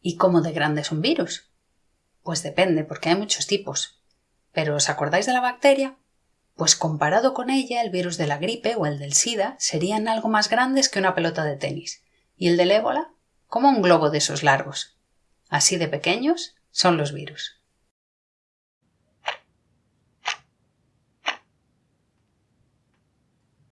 ¿Y cómo de grande es un virus? Pues depende, porque hay muchos tipos. ¿Pero os acordáis de la bacteria? Pues comparado con ella, el virus de la gripe o el del SIDA serían algo más grandes que una pelota de tenis. ¿Y el del ébola? Como un globo de esos largos. Así de pequeños son los virus.